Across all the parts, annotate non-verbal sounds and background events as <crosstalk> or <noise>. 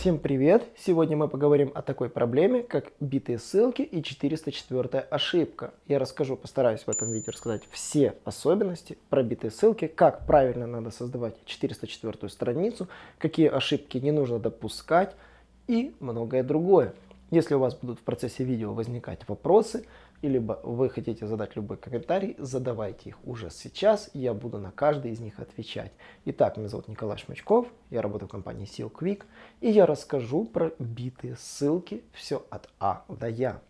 Всем привет! Сегодня мы поговорим о такой проблеме, как битые ссылки и 404 ошибка. Я расскажу, постараюсь в этом видео рассказать все особенности про битые ссылки, как правильно надо создавать 404 страницу, какие ошибки не нужно допускать и многое другое. Если у вас будут в процессе видео возникать вопросы, или вы хотите задать любой комментарий, задавайте их уже сейчас, и я буду на каждый из них отвечать. Итак, меня зовут Николай Шмачков, я работаю в компании Seal Quick, и я расскажу про битые ссылки, все от А до Я.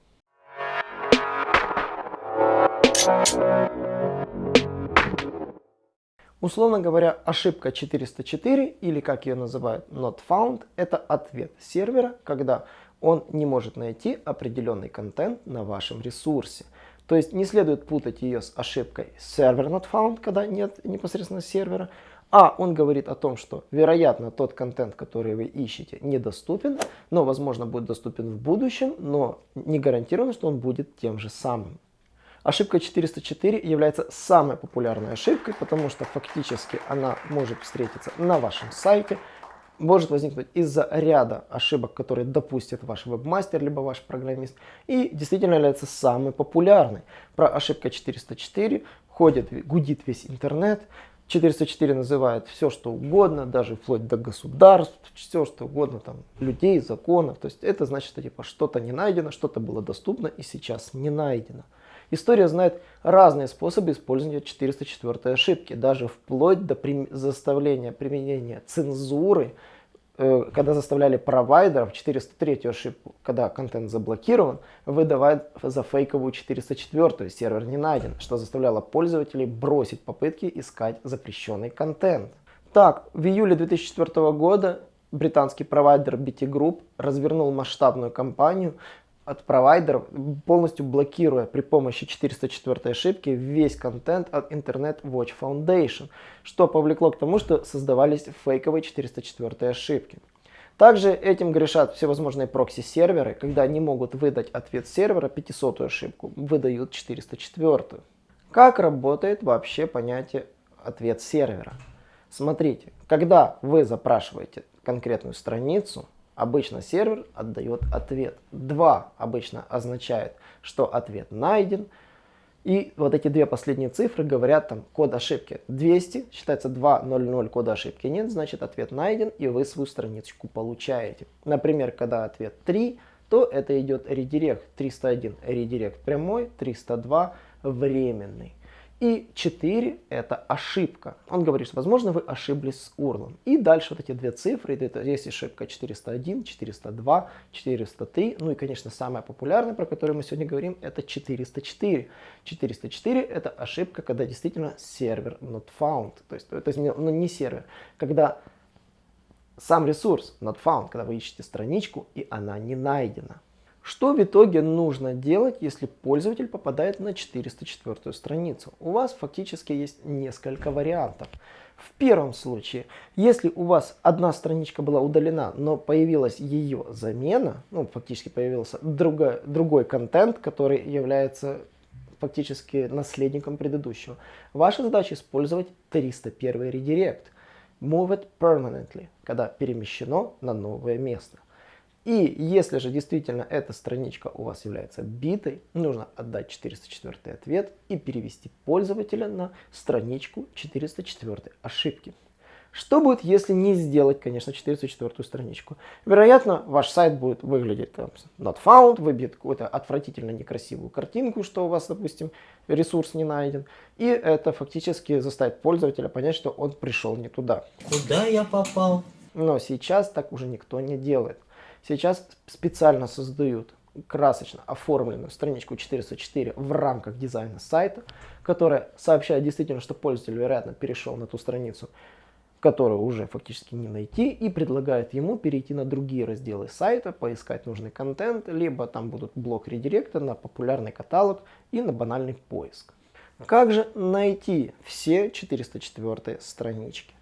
Условно говоря, ошибка 404 или как ее называют not found, это ответ сервера, когда он не может найти определенный контент на вашем ресурсе. То есть не следует путать ее с ошибкой server not found, когда нет непосредственно сервера, а он говорит о том, что вероятно тот контент, который вы ищете, недоступен, но возможно будет доступен в будущем, но не гарантированно, что он будет тем же самым. Ошибка 404 является самой популярной ошибкой, потому что фактически она может встретиться на вашем сайте, может возникнуть из-за ряда ошибок, которые допустит ваш вебмастер, либо ваш программист, и действительно является самой популярной. Про ошибка 404 ходит, гудит весь интернет, 404 называет все, что угодно, даже вплоть до государств, все, что угодно, там, людей, законов. То есть это значит, что типа что-то не найдено, что-то было доступно и сейчас не найдено. История знает разные способы использования 404 ошибки, даже вплоть до заставления применения цензуры, когда заставляли провайдеров 403 ошибку, когда контент заблокирован, выдавать за фейковую 404, сервер не найден, что заставляло пользователей бросить попытки искать запрещенный контент. Так, в июле 2004 года британский провайдер BT Group развернул масштабную кампанию от провайдеров, полностью блокируя при помощи 404 ошибки весь контент от Internet Watch Foundation, что повлекло к тому, что создавались фейковые 404 ошибки. Также этим грешат всевозможные прокси-серверы, когда они могут выдать ответ сервера 500 ошибку, выдают 404. Как работает вообще понятие ответ сервера? Смотрите, когда вы запрашиваете конкретную страницу, обычно сервер отдает ответ. 2 обычно означает, что ответ найден. И вот эти две последние цифры говорят там код ошибки 200, считается 2.00 кода ошибки нет, значит ответ найден и вы свою страничку получаете. Например, когда ответ 3, то это идет редирект 301 редирект прямой, 302 временный. И 4 это ошибка. Он говорит, что возможно вы ошиблись с URL. И дальше вот эти две цифры, это есть ошибка 401, 402, 403. Ну и конечно самая популярная, про которую мы сегодня говорим, это 404. 404 это ошибка, когда действительно сервер not found. То есть, то есть ну, не сервер, когда сам ресурс not found, когда вы ищете страничку и она не найдена. Что в итоге нужно делать, если пользователь попадает на 404 страницу? У вас фактически есть несколько вариантов. В первом случае, если у вас одна страничка была удалена, но появилась ее замена, ну фактически появился другой, другой контент, который является фактически наследником предыдущего, ваша задача использовать 301 редирект. Move it permanently, когда перемещено на новое место. И если же действительно эта страничка у вас является битой, нужно отдать 404 ответ и перевести пользователя на страничку 404 ошибки. Что будет, если не сделать, конечно, 404 страничку? Вероятно, ваш сайт будет выглядеть там, not found, выбьет какую-то отвратительно некрасивую картинку, что у вас, допустим, ресурс не найден. И это фактически заставит пользователя понять, что он пришел не туда. Куда я попал? Но сейчас так уже никто не делает. Сейчас специально создают красочно оформленную страничку 404 в рамках дизайна сайта, которая сообщает действительно, что пользователь, вероятно, перешел на ту страницу, которую уже фактически не найти, и предлагает ему перейти на другие разделы сайта, поискать нужный контент, либо там будут блок редиректа на популярный каталог и на банальный поиск. Как же найти все 404 странички?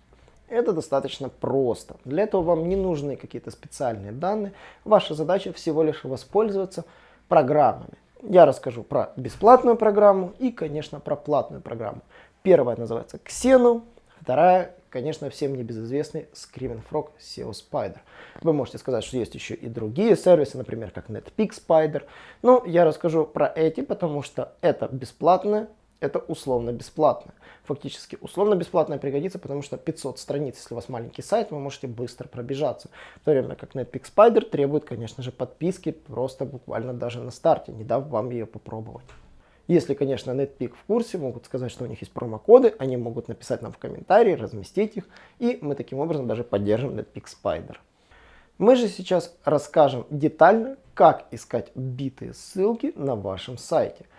Это достаточно просто. Для этого вам не нужны какие-то специальные данные. Ваша задача всего лишь воспользоваться программами. Я расскажу про бесплатную программу и, конечно, про платную программу. Первая называется Xenu, вторая конечно, всем небезызвестный Screaming Frog SEO Spider. Вы можете сказать, что есть еще и другие сервисы, например, как NetPeak Spider. Но я расскажу про эти, потому что это бесплатное это условно бесплатно. Фактически условно бесплатное пригодится, потому что 500 страниц, если у вас маленький сайт, вы можете быстро пробежаться. В то время как Netpeak Spider требует, конечно же, подписки просто буквально даже на старте, не дав вам ее попробовать. Если, конечно, Netpeak в курсе, могут сказать, что у них есть промокоды, они могут написать нам в комментарии, разместить их, и мы таким образом даже поддержим Netpeak Spider. Мы же сейчас расскажем детально, как искать битые ссылки на вашем сайте –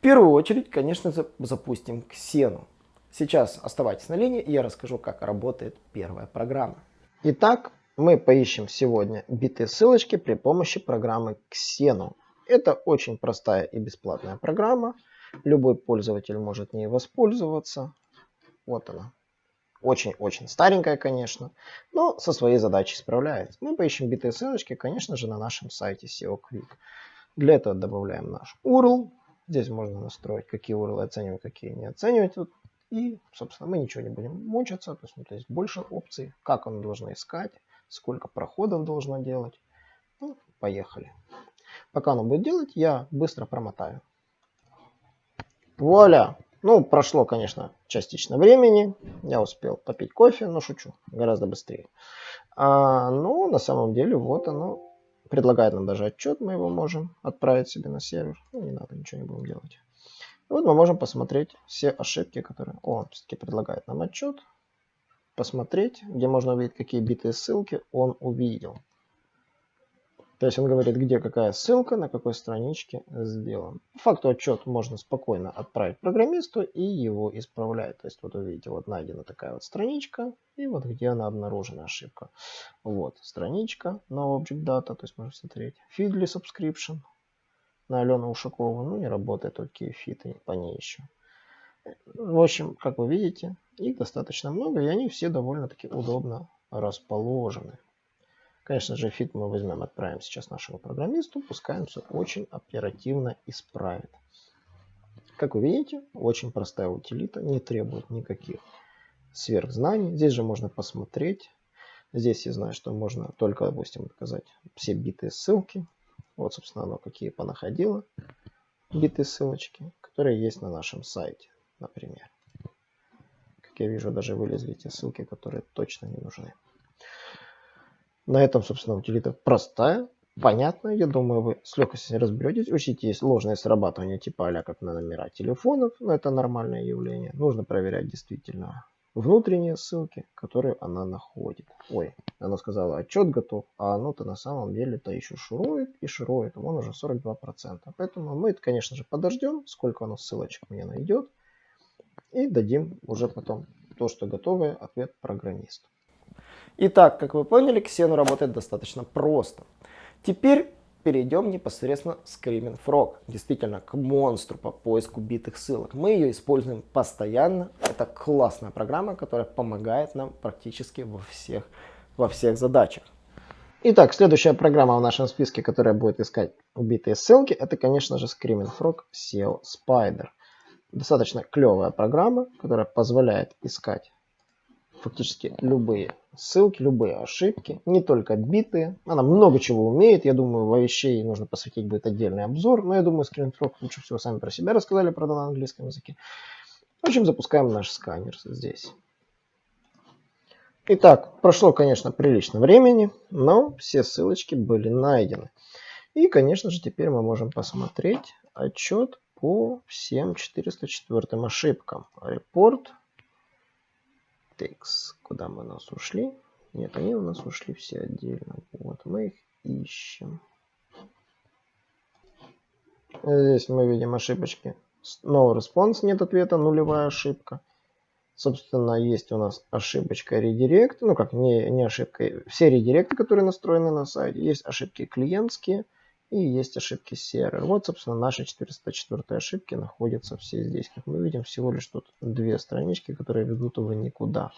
первую очередь, конечно, запустим Ксену. Сейчас оставайтесь на линии, и я расскажу, как работает первая программа. Итак, мы поищем сегодня битые ссылочки при помощи программы Xenu. Это очень простая и бесплатная программа. Любой пользователь может ней воспользоваться. Вот она. Очень-очень старенькая, конечно, но со своей задачей справляется. Мы поищем битые ссылочки, конечно же, на нашем сайте SEO Quick. Для этого добавляем наш URL, Здесь можно настроить, какие URL оценивать, какие не оценивать. И, собственно, мы ничего не будем мучиться. То есть, ну, то есть больше опций, как он должен искать, сколько проходов должно делать. Ну, поехали. Пока оно будет делать, я быстро промотаю. Вуаля! Ну, прошло, конечно, частично времени. Я успел попить кофе, но шучу, гораздо быстрее. А, но на самом деле вот оно предлагает нам даже отчет, мы его можем отправить себе на сервер. Ну, не надо, ничего не будем делать. И вот мы можем посмотреть все ошибки, которые... Он все-таки предлагает нам отчет. Посмотреть, где можно увидеть, какие битые ссылки он увидел. То есть он говорит, где какая ссылка, на какой страничке сделан. По факту отчет можно спокойно отправить программисту и его исправлять. То есть вот вы видите, вот найдена такая вот страничка, и вот где она обнаружена ошибка. Вот страничка на Object Data, то есть можно смотреть. Feedly Subscription на Алену Ушакову. Ну не работает такие фиды по ней еще. В общем, как вы видите, их достаточно много, и они все довольно-таки удобно расположены. Конечно же, фид мы возьмем, отправим сейчас нашему программисту, пускай он все очень оперативно исправит. Как вы видите, очень простая утилита, не требует никаких сверхзнаний. Здесь же можно посмотреть. Здесь я знаю, что можно только, допустим, показать все битые ссылки. Вот, собственно, оно какие понаходило. Битые ссылочки, которые есть на нашем сайте, например. Как я вижу, даже вылезли те ссылки, которые точно не нужны. На этом, собственно, утилита простая, понятная. Я думаю, вы с легкостью разберетесь. Учите, есть ложное срабатывание типа а как на номера телефонов, но это нормальное явление. Нужно проверять действительно внутренние ссылки, которые она находит. Ой, она сказала, отчет готов, а оно-то на самом деле-то еще шурует и шурует. Вон уже 42%. Поэтому мы, конечно же, подождем, сколько оно ссылочек мне найдет. И дадим уже потом то, что готовый ответ программисту. Итак, как вы поняли, Xenu работает достаточно просто. Теперь перейдем непосредственно к Screaming Frog, действительно к монстру по поиску битых ссылок. Мы ее используем постоянно. Это классная программа, которая помогает нам практически во всех, во всех задачах. Итак, следующая программа в нашем списке, которая будет искать убитые ссылки, это, конечно же, Screaming Frog SEO Spider. Достаточно клевая программа, которая позволяет искать фактически любые ссылки, любые ошибки, не только битые. Она много чего умеет. Я думаю, во вещей нужно посвятить будет отдельный обзор. Но я думаю, скринфрог лучше всего сами про себя рассказали, правда, на английском языке. В общем, запускаем наш сканер здесь. Итак, прошло, конечно, прилично времени, но все ссылочки были найдены. И, конечно же, теперь мы можем посмотреть отчет по всем 404 ошибкам. Репорт текст, куда мы нас ушли. Нет, они у нас ушли все отдельно. Вот, мы их ищем. Здесь мы видим ошибочки. No response, нет ответа, нулевая ошибка. Собственно, есть у нас ошибочка редирект. Ну как, не, не ошибка. Все редиректы, которые настроены на сайте. Есть ошибки клиентские. И есть ошибки сервер. Вот, собственно, наши 404 ошибки находятся все здесь. Как мы видим, всего лишь тут две странички, которые ведут его никуда.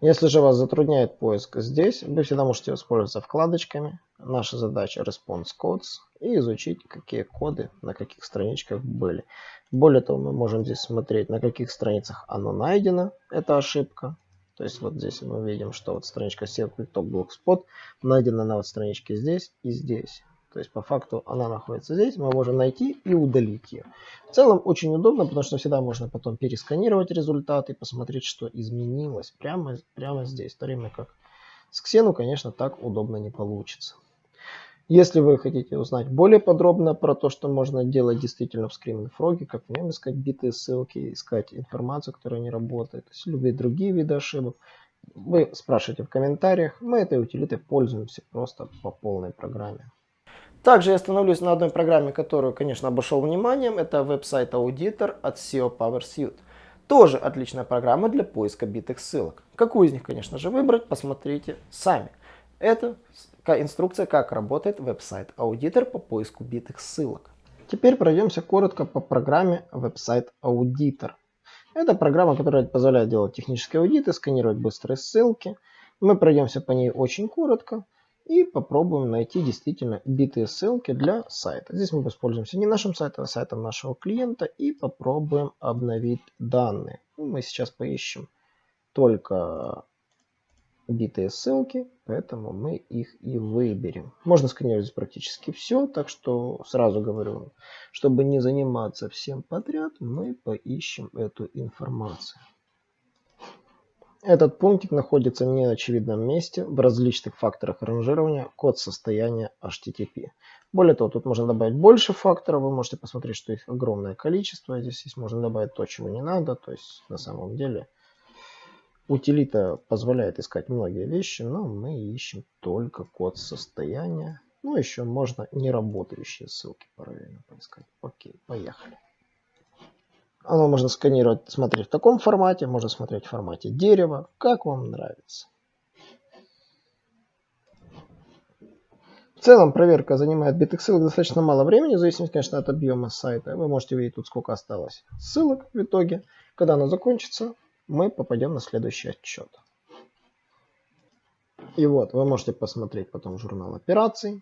Если же вас затрудняет поиск здесь, вы всегда можете воспользоваться вкладочками. Наша задача Response Codes и изучить, какие коды на каких страничках были. Более того, мы можем здесь смотреть, на каких страницах оно найдено, эта ошибка. То есть вот здесь мы видим, что вот страничка SEO QuickTalk Blogspot найдена на вот страничке здесь и здесь. То есть по факту она находится здесь, мы можем найти и удалить ее. В целом очень удобно, потому что всегда можно потом пересканировать результаты и посмотреть, что изменилось прямо, прямо здесь. В то время как с Xenu, конечно, так удобно не получится. Если вы хотите узнать более подробно про то, что можно делать действительно в Screaming Frog, как в нем искать битые ссылки, искать информацию, которая не работает, есть любые другие виды ошибок, вы спрашиваете в комментариях. Мы этой утилитой пользуемся просто по полной программе. Также я остановлюсь на одной программе, которую, конечно, обошел вниманием. Это веб-сайт аудитор от SEO PowerSuite. Тоже отличная программа для поиска битых ссылок. Какую из них, конечно же, выбрать, посмотрите сами. Это инструкция, как работает веб-сайт аудитор по поиску битых ссылок. Теперь пройдемся коротко по программе веб-сайт аудитор. Это программа, которая позволяет делать технические аудиты, сканировать быстрые ссылки. Мы пройдемся по ней очень коротко и попробуем найти действительно битые ссылки для сайта. Здесь мы воспользуемся не нашим сайтом, а сайтом нашего клиента и попробуем обновить данные. Ну, мы сейчас поищем только битые ссылки, поэтому мы их и выберем. Можно сканировать практически все, так что сразу говорю, чтобы не заниматься всем подряд, мы поищем эту информацию. Этот пунктик находится в неочевидном месте в различных факторах ранжирования код состояния HTTP. Более того, тут можно добавить больше факторов, вы можете посмотреть, что их огромное количество. Здесь есть, можно добавить то, чего не надо, то есть на самом деле утилита позволяет искать многие вещи, но мы ищем только код состояния. Ну, еще можно неработающие ссылки параллельно поискать. Окей, поехали. Оно можно сканировать, смотреть в таком формате, можно смотреть в формате дерева, как вам нравится. В целом проверка занимает битых ссылок достаточно мало времени, в зависимости, конечно, от объема сайта. Вы можете видеть тут, сколько осталось ссылок в итоге. Когда оно закончится, мы попадем на следующий отчет. И вот, вы можете посмотреть потом журнал операций.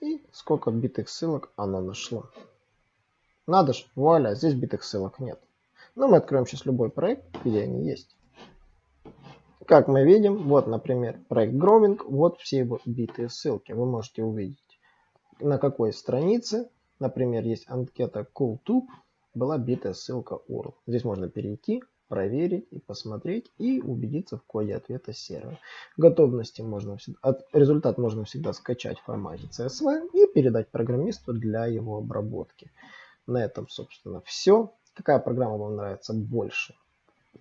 И сколько битых ссылок оно нашло. Надо же, вуаля, здесь битых ссылок нет. Но мы откроем сейчас любой проект, где они есть. Как мы видим, вот, например, проект Growing, вот все его битые ссылки. Вы можете увидеть, на какой странице, например, есть анкета CoolTube, была битая ссылка URL. Здесь можно перейти, проверить и посмотреть и убедиться в коде ответа сервера. Готовности можно всегда, результат можно всегда скачать в формате CSV и передать программисту для его обработки. На этом, собственно, все. Какая программа вам нравится больше?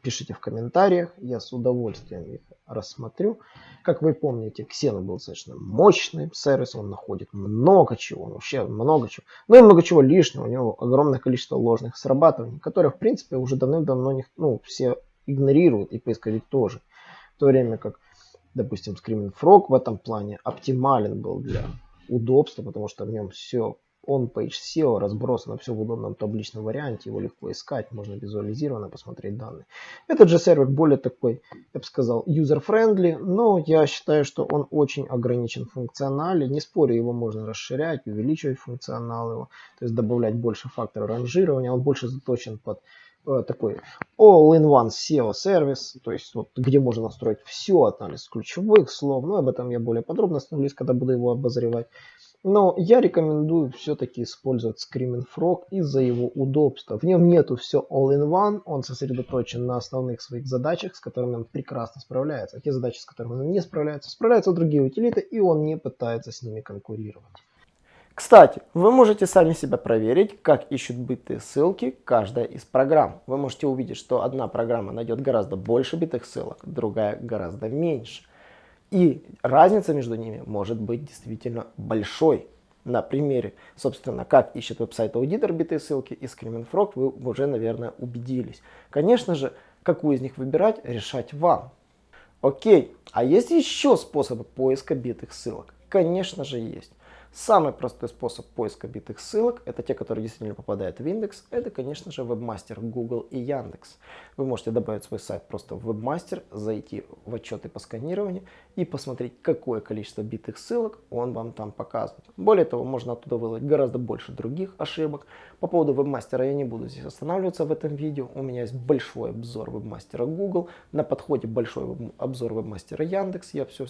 Пишите в комментариях, я с удовольствием их рассмотрю. Как вы помните, Xeno был достаточно мощный сервис, он находит много чего, вообще много чего. Ну и много чего лишнего, у него огромное количество ложных срабатываний, которые, в принципе, уже давным-давно ну, все игнорируют, и поисковик тоже. В то время как, допустим, Screaming Frog в этом плане оптимален был для удобства, потому что в нем все он page SEO разбросано все в удобном табличном варианте, его легко искать, можно визуализированно посмотреть данные. Этот же сервер более такой, я бы сказал, user-friendly, но я считаю, что он очень ограничен в функционале. Не спорю, его можно расширять, увеличивать функционал его, то есть добавлять больше факторов ранжирования. Он больше заточен под э, такой all-in-one SEO сервис, то есть вот, где можно настроить все, анализ ключевых слов, но об этом я более подробно остановлюсь, когда буду его обозревать. Но я рекомендую все-таки использовать Screaming Frog из-за его удобства. В нем нету все all-in-one, он сосредоточен на основных своих задачах, с которыми он прекрасно справляется. А те задачи, с которыми он не справляется, справляются другие утилиты, и он не пытается с ними конкурировать. Кстати, вы можете сами себя проверить, как ищут битые ссылки каждая из программ. Вы можете увидеть, что одна программа найдет гораздо больше битых ссылок, другая гораздо меньше. И разница между ними может быть действительно большой. На примере, собственно, как ищет веб-сайт аудитор битые ссылки и Screaming вы уже, наверное, убедились. Конечно же, какую из них выбирать, решать вам. Окей, а есть еще способы поиска битых ссылок? Конечно же есть. Самый простой способ поиска битых ссылок, это те, которые действительно попадают в индекс, это, конечно же, вебмастер Google и Яндекс. Вы можете добавить свой сайт просто в вебмастер, зайти в отчеты по сканированию и посмотреть, какое количество битых ссылок он вам там показывает. Более того, можно оттуда выловить гораздо больше других ошибок. По поводу вебмастера я не буду здесь останавливаться в этом видео. У меня есть большой обзор вебмастера Google, на подходе большой обзор вебмастера Яндекс. Я все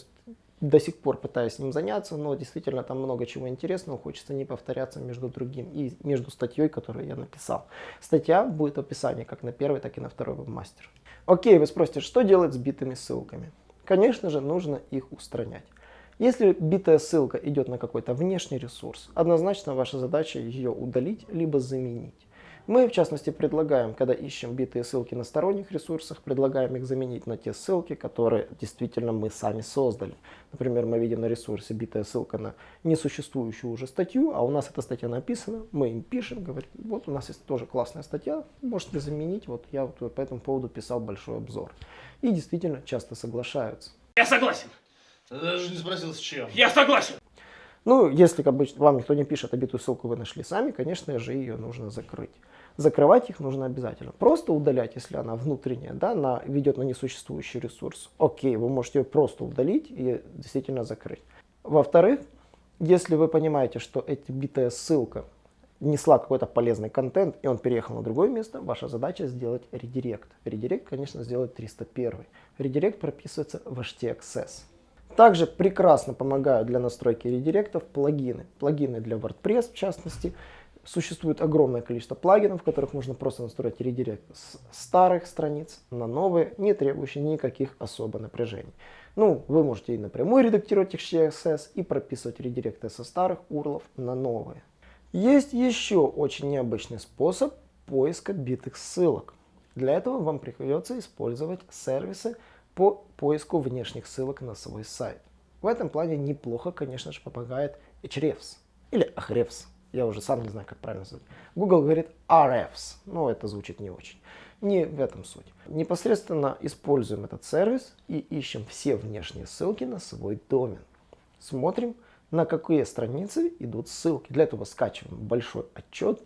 до сих пор пытаюсь ним заняться, но действительно там много чего интересного, хочется не повторяться между другим и между статьей, которую я написал. Статья будет в описании как на первый, так и на второй вебмастер. Окей, вы спросите, что делать с битыми ссылками? Конечно же, нужно их устранять. Если битая ссылка идет на какой-то внешний ресурс, однозначно ваша задача ее удалить, либо заменить. Мы, в частности, предлагаем, когда ищем битые ссылки на сторонних ресурсах, предлагаем их заменить на те ссылки, которые действительно мы сами создали. Например, мы видим на ресурсе битая ссылка на несуществующую уже статью, а у нас эта статья написана, мы им пишем, говорим, вот у нас есть тоже классная статья, можете заменить, вот я вот по этому поводу писал большой обзор. И действительно часто соглашаются. Я согласен. Ты даже не спросил, с чем. Я согласен. Ну, если как бы, вам никто не пишет, а битую ссылку вы нашли сами, конечно же, ее нужно закрыть. Закрывать их нужно обязательно. Просто удалять, если она внутренняя, да, она ведет на несуществующий ресурс. Окей, вы можете ее просто удалить и действительно закрыть. Во-вторых, если вы понимаете, что эта битая ссылка несла какой-то полезный контент, и он переехал на другое место, ваша задача сделать редирект. Редирект, конечно, сделать 301. Редирект прописывается в htaccess. Также прекрасно помогают для настройки редиректов плагины. Плагины для WordPress, в частности, Существует огромное количество плагинов, в которых можно просто настроить редирект с старых страниц на новые, не требующие никаких особо напряжений. Ну, вы можете и напрямую редактировать HTSS и прописывать редиректы со старых URL на новые. Есть еще очень необычный способ поиска битых ссылок. Для этого вам придется использовать сервисы по поиску внешних ссылок на свой сайт. В этом плане неплохо, конечно же, помогает Hrefs или Ahrefs. Я уже сам не знаю, как правильно сказать. Google говорит RFs, но это звучит не очень. Не в этом суть. Непосредственно используем этот сервис и ищем все внешние ссылки на свой домен. Смотрим, на какие страницы идут ссылки. Для этого скачиваем большой отчет,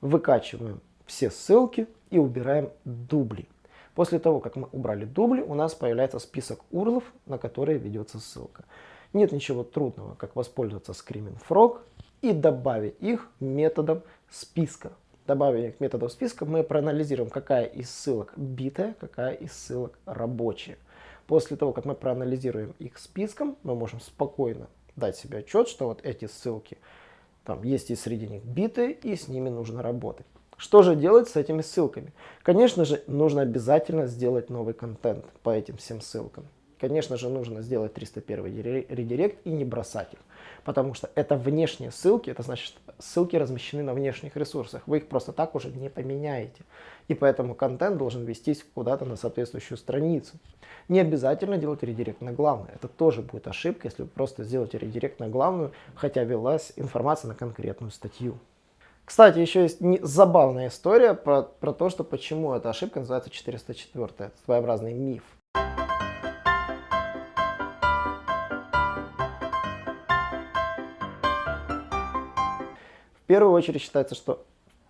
выкачиваем все ссылки и убираем дубли. После того, как мы убрали дубли, у нас появляется список URL, на которые ведется ссылка. Нет ничего трудного, как воспользоваться Screaming Frog и добавить их методом списка. Добавив их методом списка, мы проанализируем, какая из ссылок битая, какая из ссылок рабочая. После того, как мы проанализируем их списком, мы можем спокойно дать себе отчет, что вот эти ссылки, там есть и среди них битые, и с ними нужно работать. Что же делать с этими ссылками? Конечно же, нужно обязательно сделать новый контент по этим всем ссылкам. Конечно же, нужно сделать 301 редирект и не бросать их потому что это внешние ссылки, это значит, ссылки размещены на внешних ресурсах, вы их просто так уже не поменяете. И поэтому контент должен вестись куда-то на соответствующую страницу. Не обязательно делать редирект на главную, это тоже будет ошибка, если вы просто сделаете редирект на главную, хотя велась информация на конкретную статью. Кстати, еще есть не, забавная история про, про то, что почему эта ошибка называется 404. Это своеобразный миф. первую очередь считается, что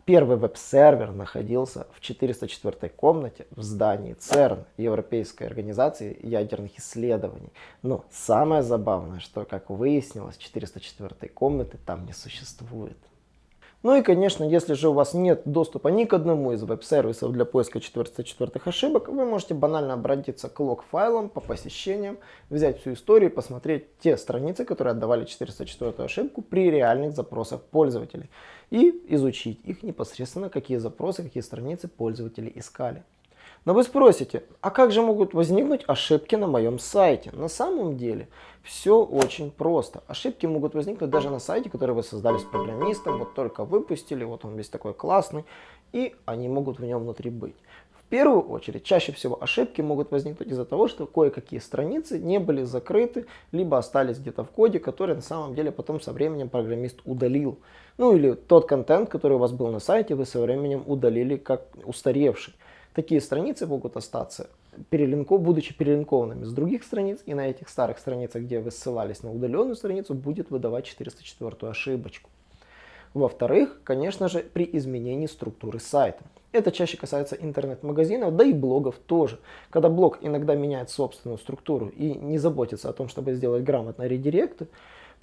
первый веб-сервер находился в 404 комнате в здании ЦЕРН, Европейской организации ядерных исследований. Но самое забавное, что, как выяснилось, 404 комнаты там не существует. Ну и, конечно, если же у вас нет доступа ни к одному из веб-сервисов для поиска 404 ошибок, вы можете банально обратиться к лог-файлам по посещениям, взять всю историю и посмотреть те страницы, которые отдавали 404 ошибку при реальных запросах пользователей. И изучить их непосредственно, какие запросы, какие страницы пользователи искали. Но вы спросите, а как же могут возникнуть ошибки на моем сайте? На самом деле все очень просто. Ошибки могут возникнуть даже на сайте, который вы создали с программистом, вот только выпустили, вот он весь такой классный, и они могут в нем внутри быть. В первую очередь, чаще всего ошибки могут возникнуть из-за того, что кое-какие страницы не были закрыты, либо остались где-то в коде, который на самом деле потом со временем программист удалил. Ну или тот контент, который у вас был на сайте, вы со временем удалили как устаревший. Такие страницы могут остаться перелинко, будучи перелинкованными с других страниц, и на этих старых страницах, где вы ссылались на удаленную страницу, будет выдавать 404 ошибочку. Во-вторых, конечно же, при изменении структуры сайта. Это чаще касается интернет-магазинов, да и блогов тоже. Когда блог иногда меняет собственную структуру и не заботится о том, чтобы сделать грамотно редиректы,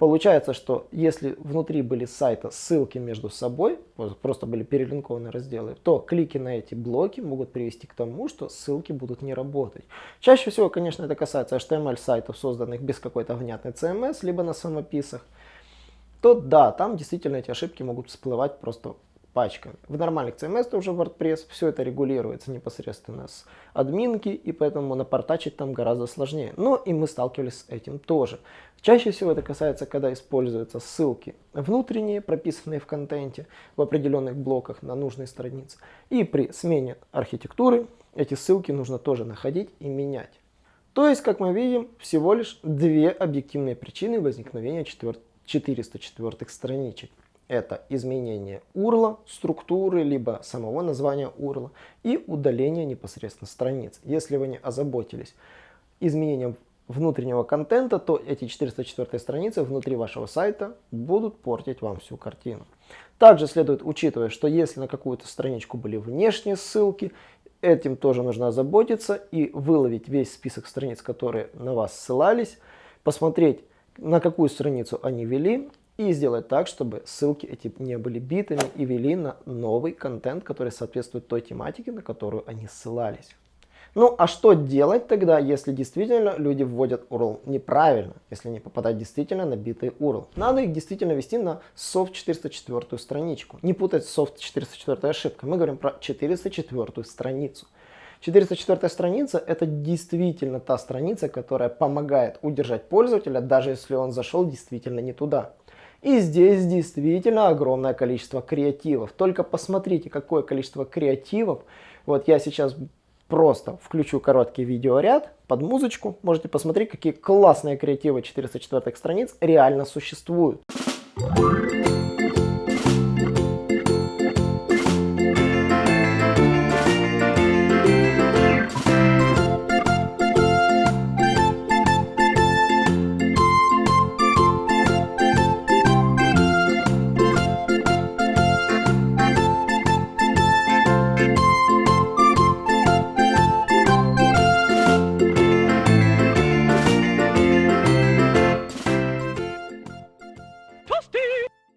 получается, что если внутри были сайта ссылки между собой, просто были перелинкованы разделы, то клики на эти блоки могут привести к тому, что ссылки будут не работать. Чаще всего, конечно, это касается HTML-сайтов, созданных без какой-то внятной CMS, либо на самописах то да, там действительно эти ошибки могут всплывать просто пачками. В нормальных CMS тоже WordPress все это регулируется непосредственно с админки, и поэтому напортачить там гораздо сложнее. Но и мы сталкивались с этим тоже. Чаще всего это касается, когда используются ссылки внутренние, прописанные в контенте, в определенных блоках на нужной странице. И при смене архитектуры эти ссылки нужно тоже находить и менять. То есть, как мы видим, всего лишь две объективные причины возникновения 404 страничек. Это изменение URL, структуры, либо самого названия URL и удаление непосредственно страниц. Если вы не озаботились изменением внутреннего контента, то эти 404 страницы внутри вашего сайта будут портить вам всю картину. Также следует учитывать, что если на какую-то страничку были внешние ссылки, этим тоже нужно озаботиться и выловить весь список страниц, которые на вас ссылались, посмотреть, на какую страницу они вели, и сделать так, чтобы ссылки эти не были битыми и вели на новый контент, который соответствует той тематике, на которую они ссылались. Ну а что делать тогда, если действительно люди вводят URL неправильно, если они попадают действительно на битый URL? Надо их действительно вести на soft 404 страничку. Не путать с soft 404 ошибкой. Мы говорим про 404 страницу. 404 страница это действительно та страница, которая помогает удержать пользователя, даже если он зашел действительно не туда. И здесь действительно огромное количество креативов. Только посмотрите, какое количество креативов. Вот я сейчас просто включу короткий видеоряд под музычку. Можете посмотреть, какие классные креативы 404 страниц реально существуют.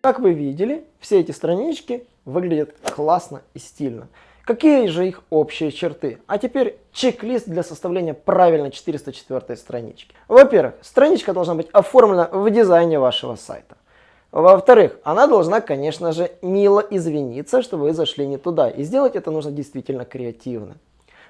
Как вы видели, все эти странички выглядят классно и стильно. Какие же их общие черты? А теперь чек-лист для составления правильной 404 странички. Во-первых, страничка должна быть оформлена в дизайне вашего сайта. Во-вторых, она должна, конечно же, мило извиниться, что вы зашли не туда. И сделать это нужно действительно креативно.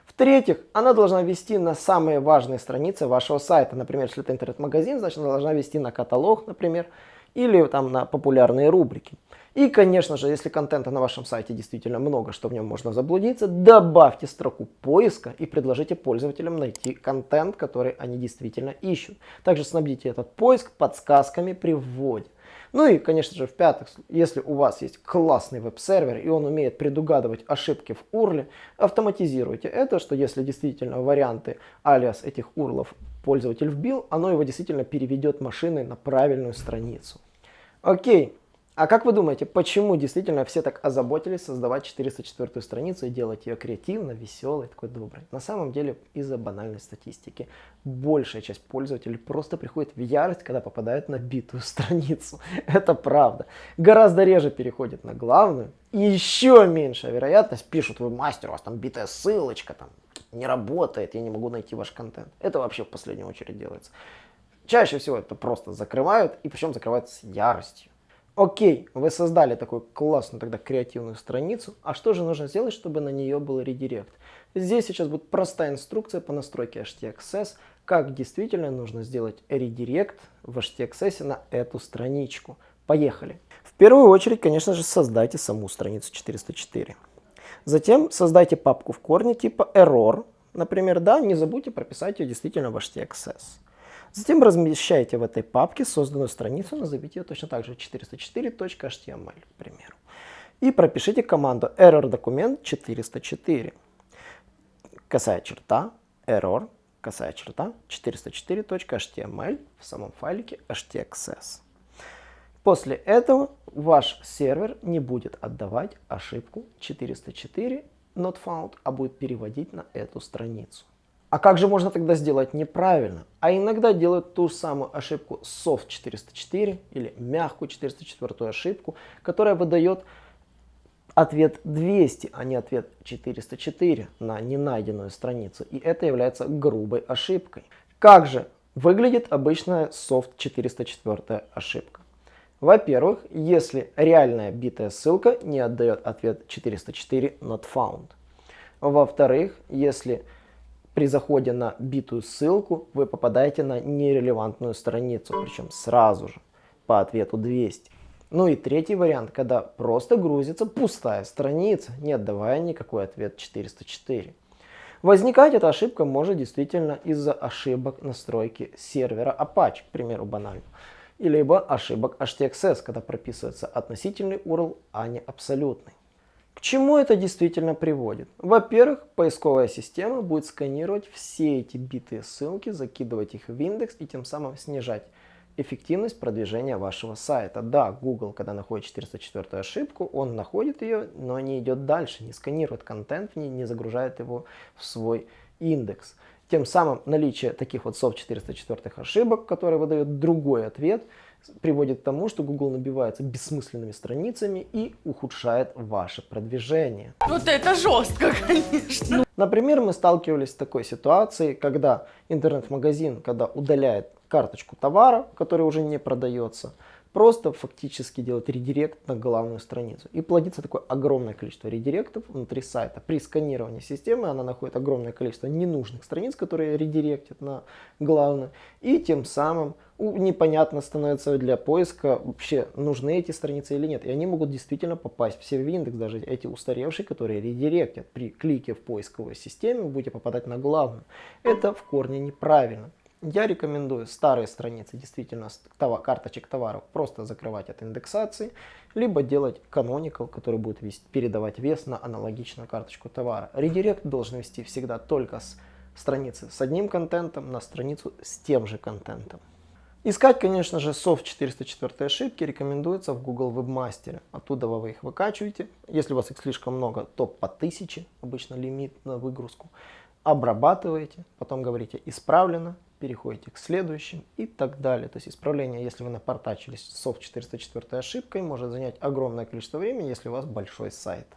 В-третьих, она должна вести на самые важные страницы вашего сайта. Например, если это интернет-магазин, значит она должна вести на каталог, например, или там на популярные рубрики. И, конечно же, если контента на вашем сайте действительно много, что в нем можно заблудиться, добавьте строку поиска и предложите пользователям найти контент, который они действительно ищут. Также снабдите этот поиск подсказками при вводе. Ну и, конечно же, в-пятых, если у вас есть классный веб-сервер и он умеет предугадывать ошибки в URL, автоматизируйте это, что если действительно варианты алиас этих URL пользователь вбил, оно его действительно переведет машиной на правильную страницу. Окей, а как вы думаете, почему действительно все так озаботились создавать 404 страницу и делать ее креативно, веселой, такой доброй? На самом деле из-за банальной статистики. Большая часть пользователей просто приходит в ярость, когда попадают на битую <laughs> страницу. Это правда. Гораздо реже переходят на главную. И еще меньшая вероятность пишут, вы мастер, у вас там битая ссылочка, там не работает, я не могу найти ваш контент. Это вообще в последнюю очередь делается. Чаще всего это просто закрывают, и причем закрывают с яростью. Окей, вы создали такую классную тогда креативную страницу, а что же нужно сделать, чтобы на нее был редирект? Здесь сейчас будет простая инструкция по настройке HTXS, как действительно нужно сделать редирект в HTXS на эту страничку. Поехали! В первую очередь, конечно же, создайте саму страницу 404. Затем создайте папку в корне типа error, например, да, не забудьте прописать ее действительно в HTXS. Затем размещайте в этой папке созданную страницу, назовите ее точно так же 404.html, к примеру. И пропишите команду error документ 404. Косая черта, error, косая черта, 404.html в самом файлике htaccess. После этого ваш сервер не будет отдавать ошибку 404 not found, а будет переводить на эту страницу. А как же можно тогда сделать неправильно? А иногда делают ту самую ошибку soft 404 или мягкую 404 ошибку, которая выдает ответ 200, а не ответ 404 на ненайденную страницу. И это является грубой ошибкой. Как же выглядит обычная soft 404 ошибка? Во-первых, если реальная битая ссылка не отдает ответ 404 not found. Во-вторых, если при заходе на битую ссылку вы попадаете на нерелевантную страницу, причем сразу же по ответу 200. Ну и третий вариант, когда просто грузится пустая страница, не отдавая никакой ответ 404. Возникать эта ошибка может действительно из-за ошибок настройки сервера Apache, к примеру, банально. И либо ошибок HTXS, когда прописывается относительный URL, а не абсолютный. К чему это действительно приводит? Во-первых, поисковая система будет сканировать все эти битые ссылки, закидывать их в индекс и тем самым снижать эффективность продвижения вашего сайта. Да, Google, когда находит 404 ошибку, он находит ее, но не идет дальше, не сканирует контент, не, не загружает его в свой индекс. Тем самым наличие таких вот SOF 404 ошибок, которые выдают другой ответ, приводит к тому, что Google набивается бессмысленными страницами и ухудшает ваше продвижение. Вот это жестко, конечно. Например, мы сталкивались с такой ситуацией, когда интернет-магазин, когда удаляет карточку товара, который уже не продается, просто фактически делать редирект на главную страницу. И плодится такое огромное количество редиректов внутри сайта. При сканировании системы она находит огромное количество ненужных страниц, которые редиректят на главную. И тем самым непонятно становится для поиска, вообще нужны эти страницы или нет. И они могут действительно попасть в индекс, даже эти устаревшие, которые редиректят. При клике в поисковой системе вы будете попадать на главную. Это в корне неправильно. Я рекомендую старые страницы действительно карточек товаров просто закрывать от индексации, либо делать canonical, который будет вести, передавать вес на аналогичную карточку товара. Редирект должен вести всегда только с страницы с одним контентом на страницу с тем же контентом. Искать, конечно же, SOF 404 ошибки рекомендуется в Google Webmaster. Оттуда вы их выкачиваете. Если у вас их слишком много, то по 1000 обычно лимит на выгрузку. Обрабатываете, потом говорите «исправлено», переходите к следующим и так далее. То есть исправление, если вы напортачились с SOF 404 ошибкой, может занять огромное количество времени, если у вас большой сайт.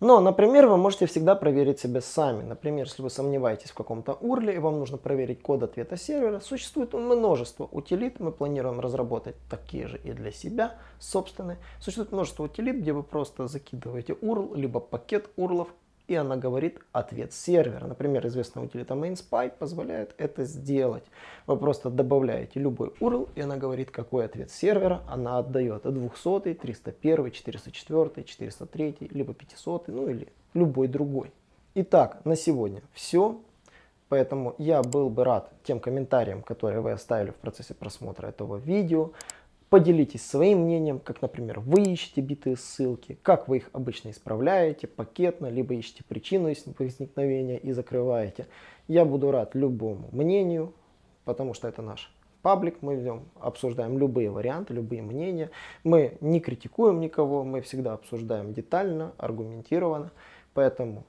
Но, например, вы можете всегда проверить себя сами. Например, если вы сомневаетесь в каком-то URL и вам нужно проверить код ответа сервера, существует множество утилит, мы планируем разработать такие же и для себя, собственные. Существует множество утилит, где вы просто закидываете URL, либо пакет URL, и она говорит ответ сервера. Например, известная утилита MainSpy позволяет это сделать. Вы просто добавляете любой URL, и она говорит, какой ответ сервера она отдает. 200, 301, 404, 403, либо 500, ну или любой другой. Итак, на сегодня все. Поэтому я был бы рад тем комментариям, которые вы оставили в процессе просмотра этого видео. Поделитесь своим мнением, как, например, вы ищете битые ссылки, как вы их обычно исправляете, пакетно, либо ищете причину возникновения и закрываете. Я буду рад любому мнению, потому что это наш паблик, мы в нем обсуждаем любые варианты, любые мнения. Мы не критикуем никого, мы всегда обсуждаем детально, аргументированно. Поэтому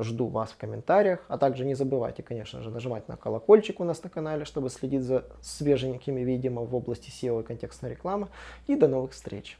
Жду вас в комментариях, а также не забывайте, конечно же, нажимать на колокольчик у нас на канале, чтобы следить за свеженькими видео в области SEO и контекстной рекламы. И до новых встреч!